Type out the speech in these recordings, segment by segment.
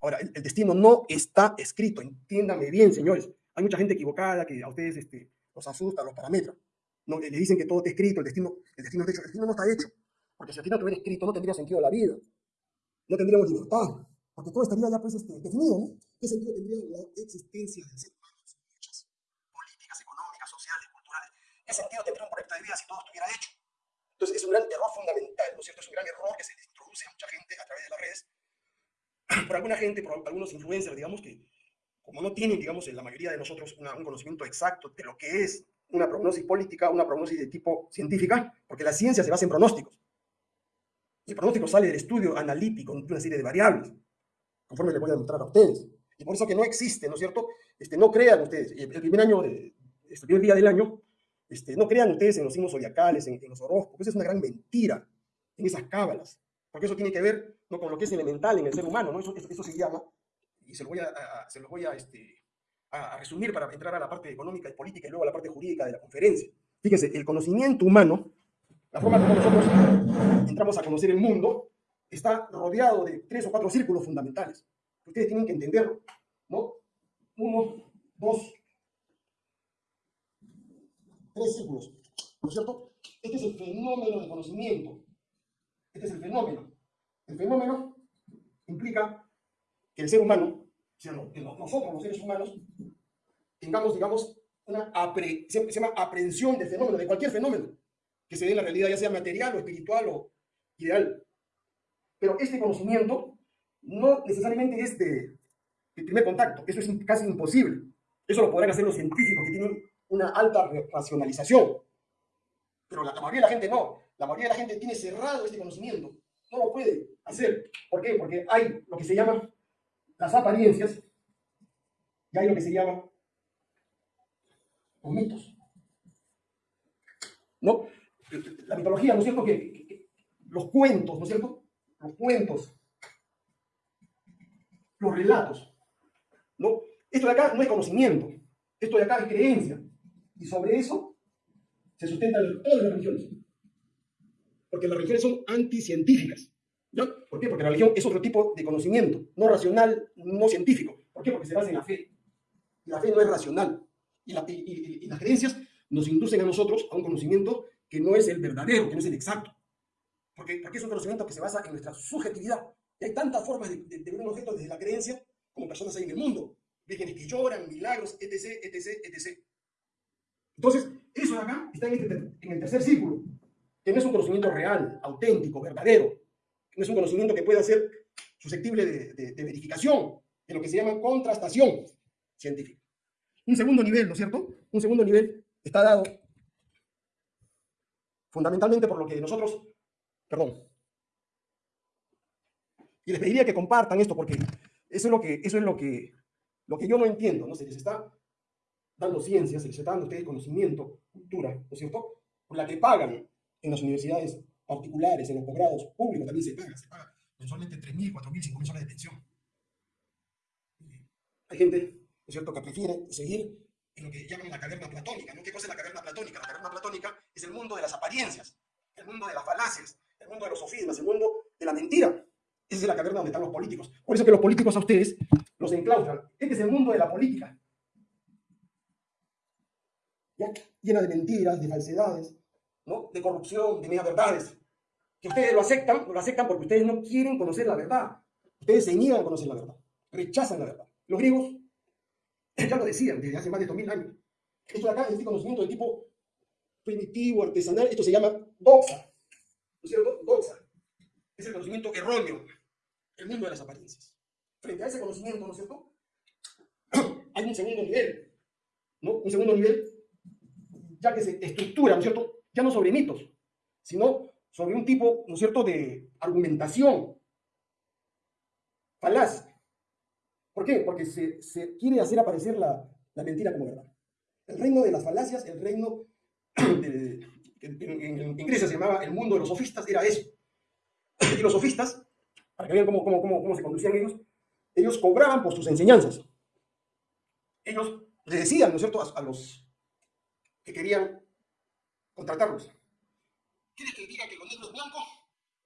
Ahora, el, destino no está escrito, entiéndame bien, señores. Hay mucha gente equivocada que a ustedes este, los asusta, los parámetros. No, le dicen que todo está escrito, el destino, el destino está hecho. El destino no está hecho. Porque si el destino estuviera escrito, no tendría sentido la vida. No tendríamos libertad. Porque todo estaría ya pues, este, definido, ¿no? ¿Qué sentido tendría la existencia del ser humano sin luchas políticas, económicas, sociales, culturales? ¿Qué sentido tendría un proyecto de vida si todo estuviera hecho? Entonces, es un gran error fundamental, ¿no es cierto? Es un gran error que se introduce a mucha gente a través de las redes, por alguna gente, por algunos influencers, digamos que, como no tienen, digamos, en la mayoría de nosotros un conocimiento exacto de lo que es una prognosis política, una prognosis de tipo científica, porque la ciencia se basa en pronósticos. Y el pronóstico sale del estudio analítico de una serie de variables, conforme les voy a demostrar a ustedes. Y por eso que no existe, ¿no es cierto? Este, no crean ustedes, el primer año, de, este primer día del año, este, no crean ustedes en los signos zodiacales, en, los horóscopos, esa es una gran mentira, en esas cábalas, porque eso tiene que ver ¿no? con lo que es elemental en el ser humano, ¿no? eso, eso, se llama, y se lo voy a, se lo voy a este, a, resumir para entrar a la parte económica y política y luego a la parte jurídica de la conferencia. Fíjense, el conocimiento humano, la forma como nosotros entramos a conocer el mundo, está rodeado de tres o cuatro círculos fundamentales. Ustedes tienen que entenderlo, ¿no? Uno, dos, tres círculos, ¿no es cierto? Este es el fenómeno de conocimiento. Este es el fenómeno. El fenómeno implica que el ser humano nosotros los seres humanos tengamos, digamos, una se, llama aprehensión del fenómeno, de cualquier fenómeno que se dé en la realidad, ya sea material o espiritual o ideal. Pero este conocimiento no necesariamente es de, primer contacto, eso es casi imposible. Eso lo podrán hacer los científicos que tienen una alta racionalización. Pero la mayoría de la gente no. La mayoría de la gente tiene cerrado este conocimiento. No lo puede hacer. ¿Por qué? Porque hay lo que se llama las apariencias y hay lo que se llama los mitos. ¿No? La mitología, ¿no es cierto? Que, los cuentos, ¿no es cierto? Los cuentos, los relatos, ¿no? Esto de acá no es conocimiento, esto de acá es creencia. Y sobre eso se sustentan todas las religiones. Porque las religiones son anticientíficas. ¿Por qué? Porque la religión es otro tipo de conocimiento, no racional, no científico. ¿Por qué? Porque se basa en la fe. Y la fe no es racional. Y, las creencias nos inducen a nosotros a un conocimiento que no es el verdadero, que no es el exacto. Porque, porque es un conocimiento que se basa en nuestra subjetividad. Y hay tantas formas de, ver un objeto desde la creencia como personas hay en el mundo. Vírgenes que lloran, milagros, etc., etc., etc. Entonces, eso de acá está en, este en el tercer círculo, que no es un conocimiento real, auténtico, verdadero, no es un conocimiento que pueda ser susceptible de, verificación, de lo que se llama contrastación científica. Un segundo nivel, ¿no es cierto? Un segundo nivel está dado fundamentalmente por lo que nosotros, perdón, y les pediría que compartan esto porque eso es lo que, eso es lo que, lo que yo no entiendo, ¿no? Se les está dando ciencia, se les está dando a ustedes conocimiento, cultura, ¿no es cierto? Por la que pagan en las universidades particulares, en los posgrados públicos también se paga, se paga mensualmente 3.000, 4.000, 5.000 soles de pensión. Hay gente, ¿no es cierto?, que prefiere seguir en lo que llaman la caverna platónica. ¿no? ¿Qué cosa es la caverna platónica? La caverna platónica es el mundo de las apariencias, el mundo de las falacias, el mundo de los sofismas, el mundo de la mentira. Esa es la caverna donde están los políticos. Por eso que los políticos a ustedes los enclaustran. Este es el mundo de la política. ¿Ya? Llena de mentiras, de falsedades, ¿no? de corrupción, de media verdades que ustedes lo aceptan, lo aceptan porque ustedes no quieren conocer la verdad. Ustedes se niegan a conocer la verdad, rechazan la verdad. Los griegos ya lo decían desde hace más de 2000 años. Esto de acá es este conocimiento de tipo primitivo, artesanal, esto se llama doxa. ¿No es cierto? Doxa. Es el conocimiento erróneo, el mundo de las apariencias. Frente a ese conocimiento, ¿no es cierto? Hay un segundo nivel, ¿no? Un segundo nivel, ya que se estructura, ¿no es cierto? Ya no sobre mitos, sino sobre un tipo, ¿no es cierto?, de argumentación falaz. ¿Por qué? Porque se, quiere hacer aparecer la, la, mentira como verdad. El reino de las falacias, el reino de, en, Grecia se llamaba el mundo de los sofistas, era eso. Y los sofistas, para que vean cómo, cómo, cómo, cómo se conducían ellos, ellos cobraban por sus enseñanzas. Ellos le decían, ¿no es cierto?, a los que querían contratarlos. ¿Quieres que diga que lo negro es blanco?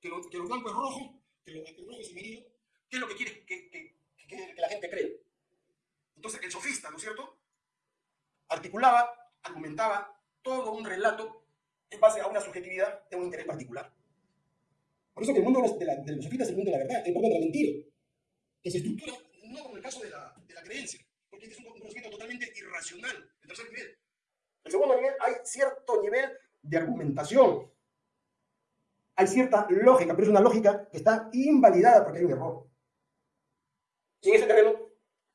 ¿Que lo, que lo blanco es rojo? ¿Que lo, que rojo es amarillo? ¿Qué es lo que quieres que, que, que, la gente cree. Entonces, el sofista, ¿no es cierto? Articulaba, argumentaba todo un relato en base a una subjetividad de un interés particular. Por eso que el mundo de la, de los sofistas es el mundo de la verdad, el mundo de la mentira, que se estructura no como el caso de la, de la creencia, porque este es un conocimiento totalmente irracional, el tercer nivel. El segundo nivel hay cierto nivel de argumentación, hay cierta lógica, pero es una lógica que está invalidada porque hay un error. Y en ese terreno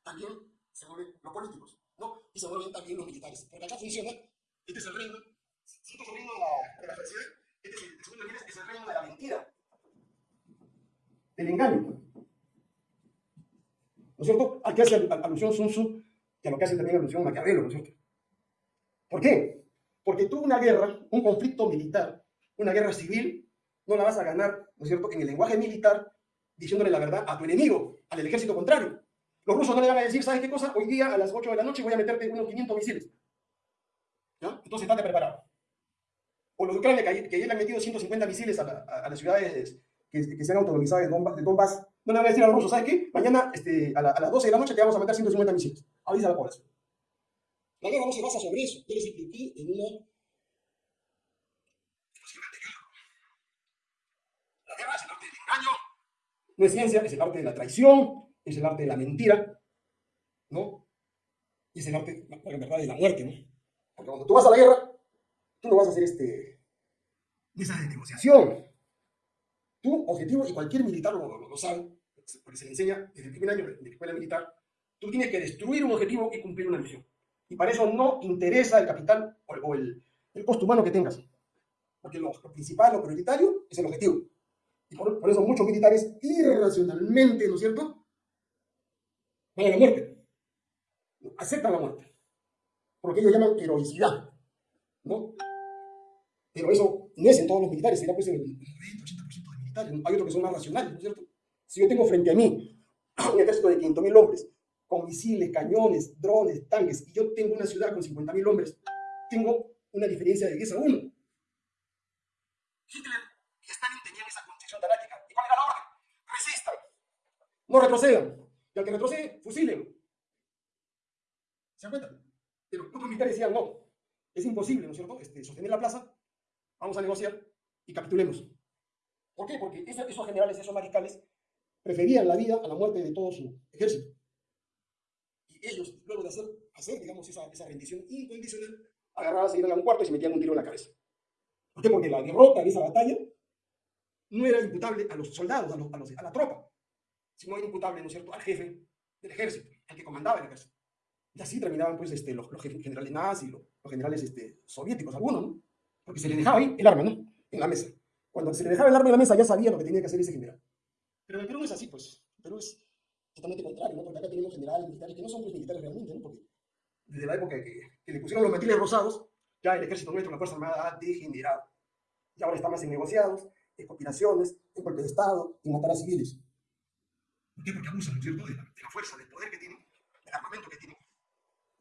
también se mueven los políticos, ¿no? Y se mueven también los militares. Porque acá funciona, este es el reino, este es el reino de la, de la falsedad, este es el, el segundo nivel es el reino de la mentira, del engaño. ¿No es cierto? Aquí hace alusión Sun Tzu y a lo que hace también alusión Maquiavelo, ¿no es cierto? ¿Por qué? Porque tú una guerra, un conflicto militar, una guerra civil, no la vas a ganar, ¿no es cierto?, en el lenguaje militar, diciéndole la verdad a tu enemigo, al ejército contrario. Los rusos no le van a decir, ¿sabes qué cosa? Hoy día a las 8 de la noche voy a meterte unos 500 misiles. Entonces, estate preparado. O los de Ucrania, que, que le han metido 150 misiles a, la, a, a las ciudades que, que, se han autonomizado de Donbass, no le van a decir a los rusos, ¿sabes qué? Mañana este, a, a, las 12 de la noche te vamos a meter 150 misiles. Avisa a la población. La guerra no se basa sobre eso. Yo les expliqué en una La guerra es el arte del engaño. No es ciencia, es el arte de la traición, es el arte de la mentira, ¿no? Y es el arte, la verdad, de la muerte, ¿no? Porque cuando tú vas a la guerra, tú no vas a hacer este, mesa de negociación. Tu objetivo, y cualquier militar lo, lo, lo sabe, porque se le enseña desde el primer año de la escuela militar, tú tienes que destruir un objetivo y cumplir una misión. Y para eso no interesa el capital o, o el, el, costo humano que tengas. Porque lo, lo, principal, lo prioritario, es el objetivo. Y por, por, eso muchos militares irracionalmente, ¿no es cierto? Van a la muerte. Aceptan la muerte. Porque ellos llaman heroicidad. ¿No? Pero eso no es en todos los militares, será pues en el 90, 80% de militares. Hay otros que son más racionales, ¿no es cierto? Si yo tengo frente a mí un ejército de 500.000 hombres, con misiles, cañones, drones, tanques, y yo tengo una ciudad con 50.000 hombres, tengo una diferencia de 10 a 1. Hitler y Stalin tenían esa concepción taláctica. ¿Y cuál era la orden? Resistan. No retrocedan. Y al que retrocede, fusilen. ¿Se dan cuenta? Pero otros militares decían, no, es imposible, ¿no es cierto?, este, sostener la plaza, vamos a negociar y capitulemos. ¿Por qué? Porque esos, esos generales, esos mariscales, preferían la vida a la muerte de todo su ejército ellos, luego de hacer, digamos, esa, esa rendición incondicional, agarraban, se iban a un cuarto y se metían un tiro en la cabeza. ¿Por qué? Porque la derrota de esa batalla no era imputable a los soldados, a, los, a, la tropa, sino era imputable, ¿no es cierto?, al jefe del ejército, al que comandaba el ejército. Y así terminaban, pues, este, los, generales nazis, los, los generales este, soviéticos, algunos, ¿no? Porque se le dejaba ahí el arma, ¿no? En la mesa. Cuando se le dejaba el arma en la mesa, ya sabía lo que tenía que hacer ese general. Pero en Perú no es así, pues. Perú es totalmente contrario, ¿no? Porque acá tenemos generales militares que no son pues, militares realmente, ¿no? Porque desde la época que, que le pusieron los matiles rosados, ya el ejército nuestro, la Fuerza Armada, ha degenerado. Y ahora está más en negociados, en conspiraciones, en golpe de Estado, en matar a civiles. ¿Por qué? Porque abusan, ¿no es cierto?, de la, de la, fuerza, del poder que tienen, del armamento que tienen,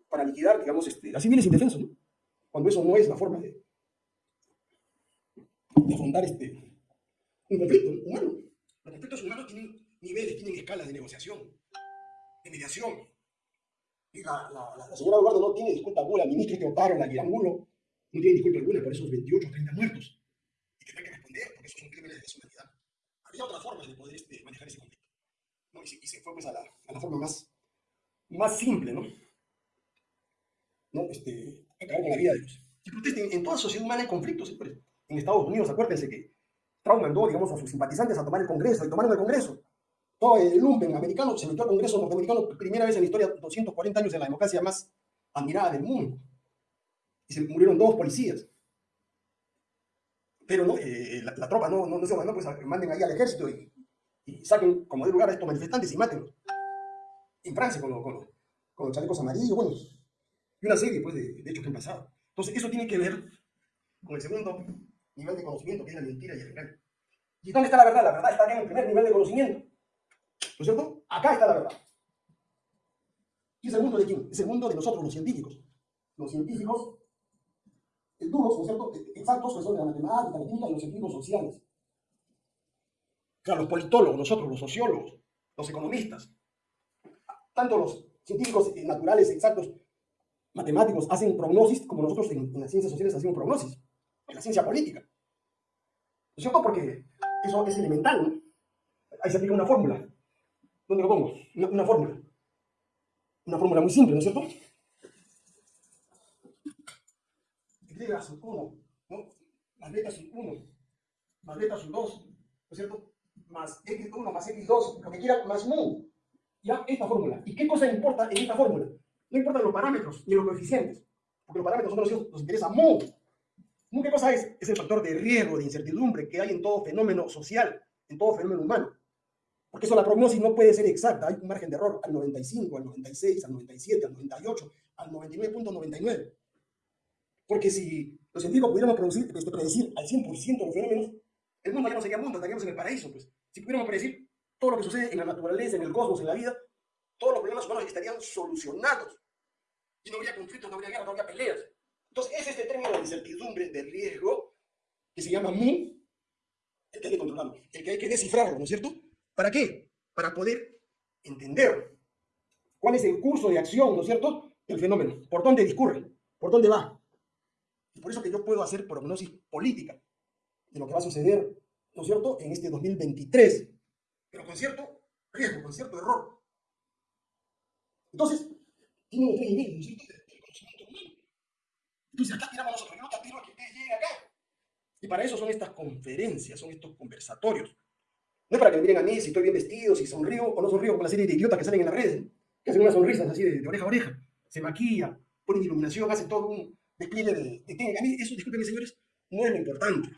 para liquidar, digamos, este, a civiles indefensos, ¿no? Cuando eso no es la forma de, de afrontar este, un conflicto humano. Los conflictos humanos tienen niveles, tienen escalas de negociación, de mediación. Y la, la, la, la señora Eduardo no tiene disculpa alguna, el ministro Teoparo, la Guirambulo, no tiene disculpa alguna por esos 28 o 30 muertos. Y tendrá que responder, porque esos son crímenes de deshumanidad. Había otras formas de poder este, manejar ese conflicto. ¿no? Y, se, y, se, fue pues a la, a forma más, más simple, ¿no? ¿no? Este, acabar con la vida de ellos. Si protesten, en toda sociedad humana hay conflictos siempre. En Estados Unidos, acuérdense que Trump mandó, digamos, a sus simpatizantes a tomar el Congreso, y tomaron el Congreso todo el lumpen americano se metió al Congreso norteamericano, primera vez en la historia, 240 años en la democracia más admirada del mundo. Y se murieron dos policías. Pero no, eh, la, la, tropa no, no, no se mandó, pues manden ahí al ejército y, y saquen como de lugar a estos manifestantes y mátenlos. En Francia, con, con, con los chalecos amarillos, bueno, y una serie pues, de, de hechos que han pasado. Entonces, eso tiene que ver con el segundo nivel de conocimiento, que es la mentira y el engaño. ¿Y dónde está la verdad? La verdad está en el primer nivel de conocimiento. ¿No es cierto? Acá está la verdad. ¿Y es el mundo de quién? Es el mundo de nosotros, los científicos. Los científicos duros, ¿no es cierto? Exactos, que son de la matemática, la química y los científicos sociales. Claro, los politólogos, nosotros, los sociólogos, los economistas. tanto los científicos eh, naturales exactos, matemáticos, hacen prognosis como nosotros en, en las ciencias sociales hacemos prognosis, en la ciencia política. ¿No es cierto? Porque eso es elemental, ¿no? Ahí se aplica una fórmula. ¿Dónde lo pongo? Una, fórmula. Una fórmula muy simple, ¿no es cierto? Y son 1, ¿no? Más beta son 1, más beta son 2, ¿no es cierto? Más x1 más x2, lo que quiera, más mu. Ya, esta fórmula. ¿Y qué cosa importa en esta fórmula? No importan los parámetros ni los coeficientes, porque los parámetros son que nos interesa mu. ¿Mu qué cosa es? Es el factor de riesgo, de incertidumbre que hay en todo fenómeno social, en todo fenómeno humano. Porque eso la prognosis no puede ser exacta, hay un margen de error al 95, al 96, al 97, al 98, al 99.99. Porque si los científicos pudiéramos producir, este, predecir al 100% los fenómenos, el mundo ya no sería mundo, estaríamos en el paraíso. Pues. Si pudiéramos predecir todo lo que sucede en la naturaleza, en el cosmos, en la vida, todos los problemas humanos estarían solucionados. Y no habría conflictos, no habría guerra, no habría peleas. Entonces, es este término de incertidumbre, de riesgo, que se llama mu, el que hay que controlarlo, el que hay que descifrarlo, ¿no es cierto? ¿Para qué? Para poder entender cuál es el curso de acción, ¿no es cierto?, del fenómeno. ¿Por dónde discurre? ¿Por dónde va? Y por eso que yo puedo hacer prognosis política de lo que va a suceder, ¿no es cierto?, en este 2023. Pero con cierto riesgo, con cierto error. Entonces, tiene niveles, ¿no es cierto?, de conocimiento humano. Entonces, acá tiramos nosotros. Yo no te a que ustedes lleguen acá. Y para eso son estas conferencias, son estos conversatorios. No es para que me miren a mí si estoy bien vestido, si sonrío o no sonrío, como la serie de idiotas que salen en las redes, que hacen unas sonrisas así de, de oreja a oreja, se maquilla, ponen iluminación, hacen todo un despliegue de, de técnica. A mí eso, discúlpenme señores, no es lo importante.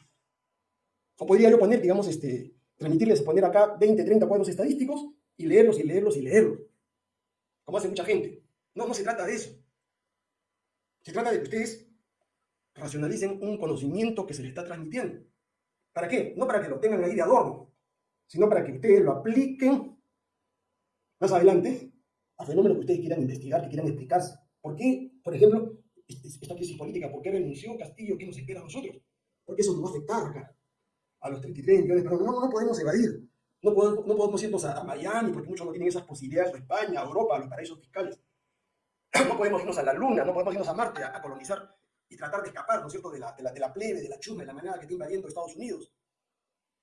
O podría yo poner, digamos, este, transmitirles, poner acá 20, 30 cuadros estadísticos y leerlos y leerlos y leerlos. Como hace mucha gente. No, no se trata de eso. Se trata de que ustedes racionalicen un conocimiento que se les está transmitiendo. ¿Para qué? No para que lo tengan ahí de adorno, sino para que ustedes lo apliquen más adelante a fenómenos que ustedes quieran investigar, que quieran explicarse. ¿Por qué, por ejemplo, esta crisis política, por qué renunció Castillo, qué nos espera a nosotros? Porque eso nos va a afectar acá, a los 33 millones, pero no, no podemos evadir. No podemos, no podemos irnos a, a, Miami, porque muchos no tienen esas posibilidades, o España, a Europa, a los paraísos fiscales. No podemos irnos a la Luna, no podemos irnos a Marte a, a colonizar y tratar de escapar, ¿no es cierto?, de la, de la, de la plebe, de la chusma, de la manera que está invadiendo Estados Unidos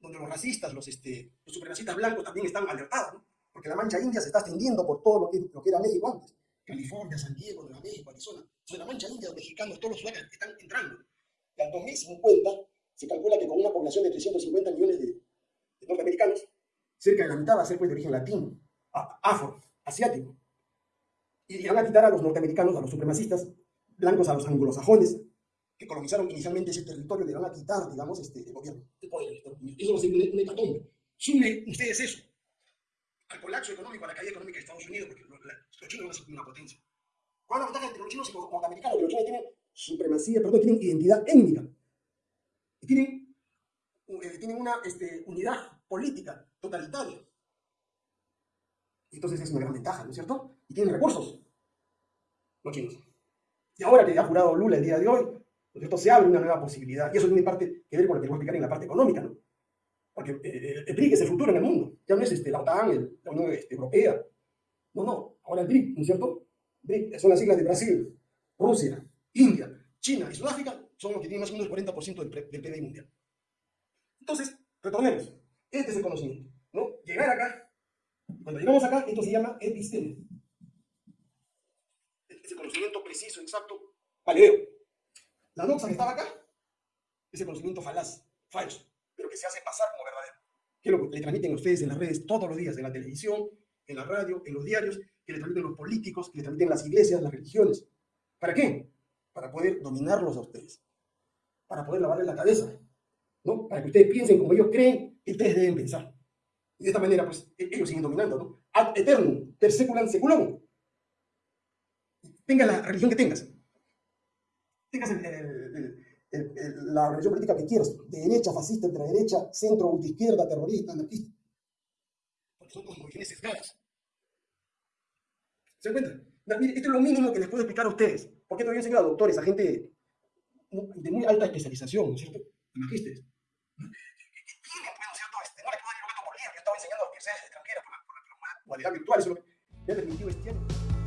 donde los racistas, los, este, los supremacistas blancos también están alertados, ¿no? porque la mancha india se está extendiendo por todo lo que, lo que era México antes. California, San Diego, Nueva México, Arizona. Entonces la mancha india, los mexicanos, todos los lugares están entrando. Y al 2050 se calcula que con una población de 350 millones de, de norteamericanos, cerca de la mitad va a ser pues, de origen latino, afro, asiático. Y van a quitar a los norteamericanos, a los supremacistas blancos, a los anglosajones, que colonizaron inicialmente ese territorio, le van a quitar, digamos, este, el gobierno, poder. Eso va a ser un hecatombe. Sumen ustedes eso al colapso económico, a la caída económica de Estados Unidos, porque los, los chinos van a ser una potencia. ¿Cuál es la ventaja entre los chinos y los norteamericanos? Los chinos tienen supremacía, perdón, tienen identidad étnica. Y tienen, eh, tienen una este, unidad política totalitaria. Entonces es una gran ventaja, ¿no es cierto? Y tienen recursos, los chinos. Y ahora que ha jurado Lula el día de hoy, ¿no es se abre una nueva posibilidad. Y eso tiene parte que ver con lo que voy a explicar en la parte económica, ¿no? Porque eh, el BRIC es el futuro en el mundo. Ya no es este, la OTAN, el, la Unión este, Europea. No, no. Ahora el BRIC, ¿no es cierto? BRIC son las siglas de Brasil, Rusia, India, China y Sudáfrica son los que tienen más o menos el 40% del, del PIB mundial. Entonces, retornemos. Este es el conocimiento. ¿no? Llegar acá, cuando llegamos acá, esto se llama episteme. Ese conocimiento preciso, exacto, paleo. La doxa que estaba acá, ese conocimiento falaz, falso pero que se hace pasar como verdadero. Que lo le transmiten a ustedes en las redes todos los días, en la televisión, en la radio, en los diarios, que le transmiten los políticos, que le transmiten las iglesias, las religiones. ¿Para qué? Para poder dominarlos a ustedes. Para poder lavarles la cabeza. ¿no? Para que ustedes piensen como ellos creen que ustedes deben pensar. Y de esta manera, pues, e-, ellos siguen dominando, ¿no? Ad eternum, per seculam seculum. Tengas la religión que tengas. Tengas el, el, el la religión política que quieras, de derecha, fascista, ultraderecha, centro, ultraizquierda, terrorista, anarquista. Porque son cosmovisiones sesgadas. ¿Se encuentran? Mire, esto es lo mínimo que les puedo explicar a ustedes. Porque todavía enseñado a doctores, a gente de muy alta especialización, ¿no es cierto? A magísteres. Tienen, pues, ¿no es? Este, no le puedo dar el por. Yo enseñando a la, por la, por la virtual. Eso Ya el definitivo es cielo.